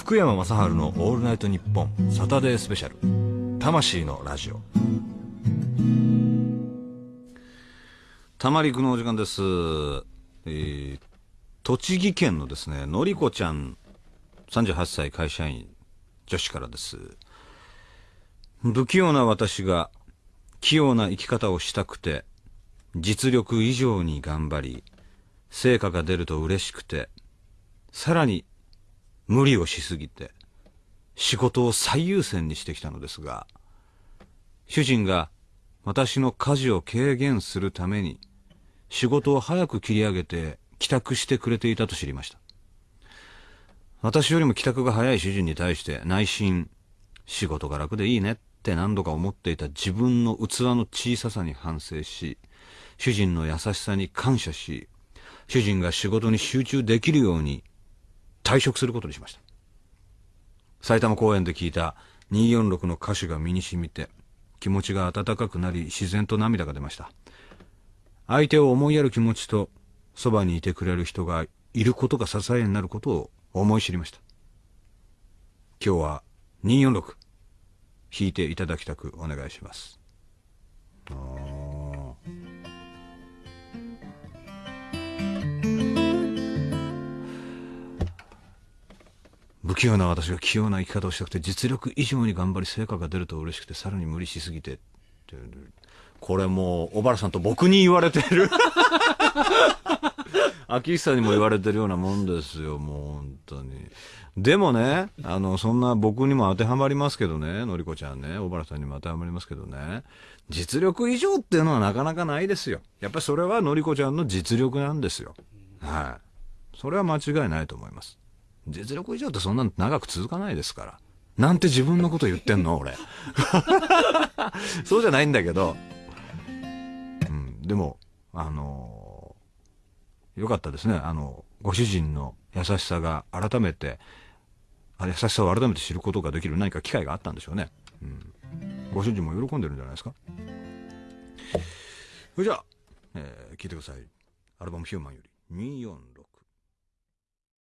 福山雅治の「オールナイトニッポン」サタデースペシャル魂のラジオ。たまりくのお時間です、えー栃木県のですねのりこちゃん38歳会社員女子からです。不器用な私が器用な生き方をしたくて実力以上に頑張り成果が出ると嬉しくてさらに無理をしすぎて仕事を最優先にしてきたのですが主人が私の家事を軽減するために仕事を早く切り上げて帰宅してくれていたと知りました。私よりも帰宅が早い主人に対して内心仕事が楽でいいねって何度か思っていた自分の器の小ささに反省し主人の優しさに感謝し主人が仕事に集中できるように退職することにしました。埼玉公園で聞いた246の歌詞が身に染みて気持ちが温かくなり自然と涙が出ました。相手を思いやる気持ちとそばにいてくれる人がいることが支えになることを思い知りました。今日は246弾いていただきたくお願いします。器用な私が器用な生き方をしたくて実力以上に頑張り成果が出ると嬉しくてさらに無理しすぎてってこれもう小原さんと僕に言われてる。秋久にも言われてるようなもんですよもう本当に。でもねあのそんな僕にも当てはまりますけどねのりこちゃんね小原さんにも当てはまりますけどね。実力以上っていうのはなかなかないですよ。やっぱりそれはのりこちゃんの実力なんですよ。はい。それは間違いないと思います実力以上ってそんな長く続かないですから。なんて自分のこと言ってんの俺。そうじゃないんだけど、うん、でもあのよかったですね。あのご主人の優しさが改めてあ優しさを改めて知ることができる何か機会があったんでしょうね、うん、ご主人も喜んでるんじゃないですか。それじゃあ、えー聞いてください。アルバム「ヒューマン」より246